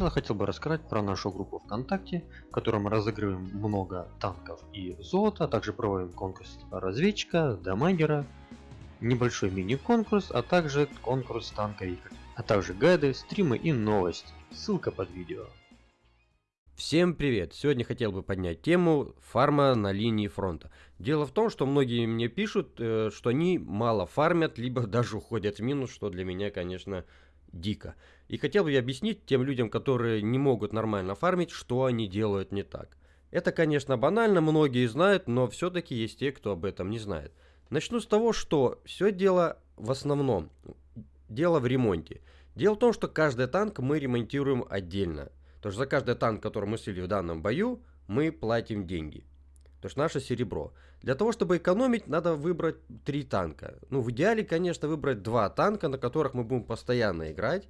начала хотел бы рассказать про нашу группу ВКонтакте, в которой мы разыгрываем много танков и золота, а также проводим конкурс разведчика, дамагера, небольшой мини-конкурс, а также конкурс танковика, а также гайды, стримы и новости. Ссылка под видео. Всем привет! Сегодня хотел бы поднять тему фарма на линии фронта. Дело в том, что многие мне пишут, э, что они мало фармят, либо даже уходят в минус, что для меня, конечно, дико. И хотел бы я объяснить тем людям, которые не могут нормально фармить, что они делают не так. Это, конечно, банально, многие знают, но все-таки есть те, кто об этом не знает. Начну с того, что все дело в основном, дело в ремонте. Дело в том, что каждый танк мы ремонтируем отдельно. То что за каждый танк, который мы слили в данном бою, мы платим деньги. То есть наше серебро. Для того, чтобы экономить, надо выбрать три танка. Ну, в идеале, конечно, выбрать два танка, на которых мы будем постоянно играть.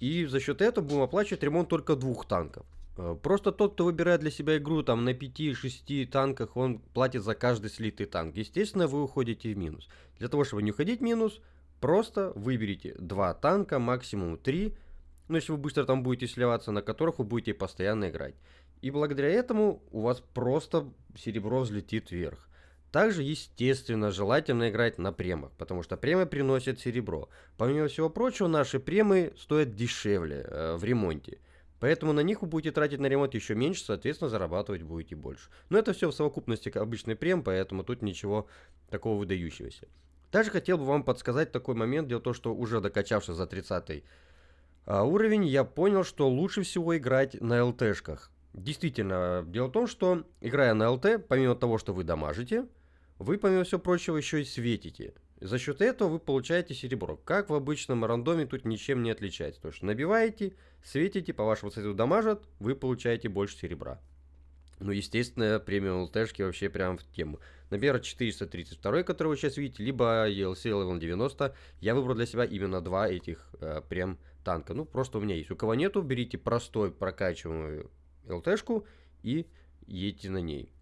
И за счет этого будем оплачивать ремонт только двух танков. Э, просто тот, кто выбирает для себя игру там на 5-6 танках, он платит за каждый слитый танк. Естественно, вы уходите в минус. Для того, чтобы не уходить в минус, просто выберите два танка, максимум 3, ну, если вы быстро там будете сливаться, на которых вы будете постоянно играть. И благодаря этому у вас просто серебро взлетит вверх. Также, естественно, желательно играть на премах, потому что премы приносят серебро. Помимо всего прочего, наши премы стоят дешевле э, в ремонте. Поэтому на них вы будете тратить на ремонт еще меньше, соответственно, зарабатывать будете больше. Но это все в совокупности обычный прем, поэтому тут ничего такого выдающегося. Также хотел бы вам подсказать такой момент. Дело в том, что уже докачавшись за 30 а, уровень, я понял, что лучше всего играть на ЛТшках. Действительно, дело в том, что играя на ЛТ, помимо того, что вы дамажите, вы, помимо всего прочего, еще и светите. За счет этого вы получаете серебро. Как в обычном рандоме тут ничем не отличается. То есть набиваете, светите, по вашему цвету дамажат, вы получаете больше серебра. Ну, естественно, премиум ЛТшки вообще прям в тему. Например, 432, который вы сейчас видите, либо ELC Level 90. Я выбрал для себя именно два этих э, прем танка. Ну, просто у меня есть. У кого нету, берите простой прокачиваемую ЛТшку и едьте на ней.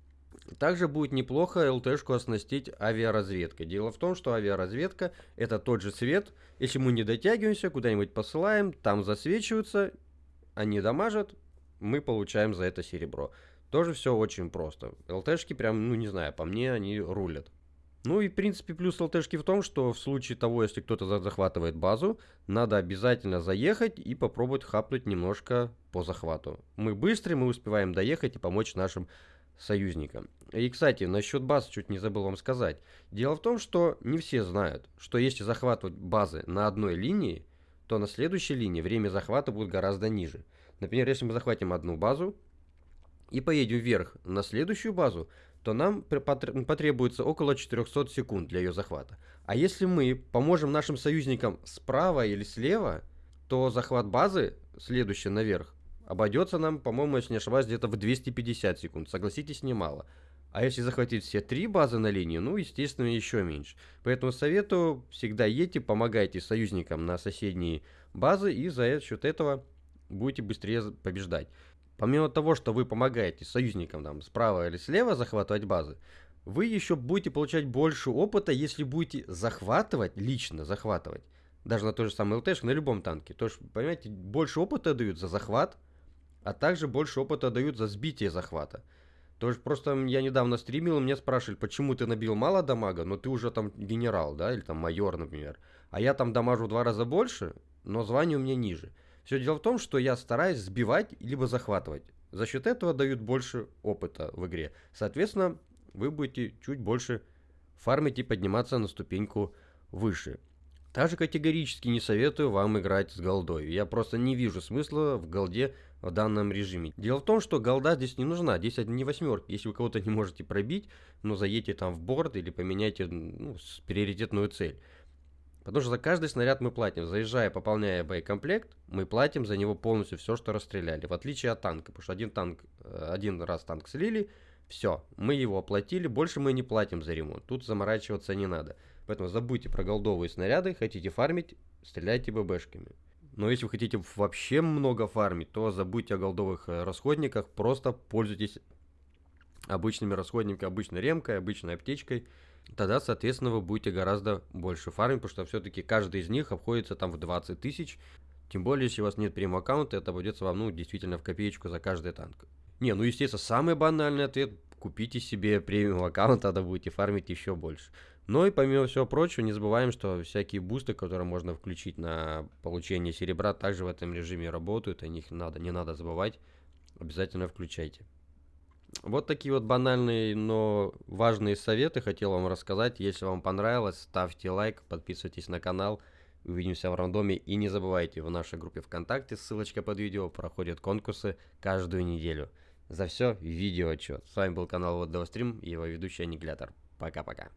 Также будет неплохо ЛТшку оснастить авиаразведкой. Дело в том, что авиаразведка это тот же свет. Если мы не дотягиваемся, куда-нибудь посылаем, там засвечиваются, они дамажат, мы получаем за это серебро. Тоже все очень просто. ЛТшки прям, ну не знаю, по мне они рулят. Ну и в принципе плюс ЛТшки в том, что в случае того, если кто-то захватывает базу, надо обязательно заехать и попробовать хапнуть немножко по захвату. Мы быстрые, мы успеваем доехать и помочь нашим союзникам. И, кстати, насчет баз чуть не забыл вам сказать. Дело в том, что не все знают, что если захватывать базы на одной линии, то на следующей линии время захвата будет гораздо ниже. Например, если мы захватим одну базу и поедем вверх на следующую базу, то нам потребуется около 400 секунд для ее захвата. А если мы поможем нашим союзникам справа или слева, то захват базы, следующий наверх, обойдется нам, по-моему, если не ошибаюсь, где-то в 250 секунд. Согласитесь, немало. А если захватить все три базы на линии, ну, естественно, еще меньше. Поэтому советую, всегда едьте, помогайте союзникам на соседние базы, и за счет этого будете быстрее побеждать. Помимо того, что вы помогаете союзникам там справа или слева захватывать базы, вы еще будете получать больше опыта, если будете захватывать, лично захватывать, даже на той же самой ЛТшке, на любом танке. То есть, понимаете, больше опыта дают за захват, а также больше опыта дают за сбитие захвата. То есть просто я недавно стримил, и меня спрашивали, почему ты набил мало дамага, но ты уже там генерал, да, или там майор, например. А я там дамажу в два раза больше, но звание у меня ниже. Все дело в том, что я стараюсь сбивать либо захватывать. За счет этого дают больше опыта в игре. Соответственно, вы будете чуть больше фармить и подниматься на ступеньку выше. Также категорически не советую вам играть с голдой. Я просто не вижу смысла в голде в данном режиме. Дело в том, что голда здесь не нужна. Здесь не восьмерки. Если вы кого-то не можете пробить, ну заедьте там в борт или поменяйте ну, приоритетную цель. Потому что за каждый снаряд мы платим. Заезжая, пополняя боекомплект, мы платим за него полностью все, что расстреляли. В отличие от танка. Потому что один танк, э, один раз танк слили, все, мы его оплатили, больше мы не платим за ремонт. Тут заморачиваться не надо. Поэтому забудьте про голдовые снаряды, хотите фармить, стреляйте ББшками. Но если вы хотите вообще много фармить, то забудьте о голдовых э, расходниках, просто пользуйтесь обычными расходниками, обычной ремкой, обычной аптечкой тогда, соответственно, вы будете гораздо больше фармить, потому что все-таки каждый из них обходится там в 20 тысяч. Тем более, если у вас нет премиум аккаунта, это обойдется вам, ну, действительно в копеечку за каждый танк. Не, ну, естественно, самый банальный ответ – купите себе премиум аккаунт, тогда будете фармить еще больше. Но и помимо всего прочего, не забываем, что всякие бусты, которые можно включить на получение серебра, также в этом режиме работают, о них надо, не надо забывать, обязательно включайте. Вот такие вот банальные, но важные советы хотел вам рассказать. Если вам понравилось, ставьте лайк, подписывайтесь на канал. Увидимся в рандоме. И не забывайте, в нашей группе ВКонтакте, ссылочка под видео, проходят конкурсы каждую неделю. За все видео отчет. С вами был канал Вот Стрим и его ведущий Аннигилятор. Пока-пока.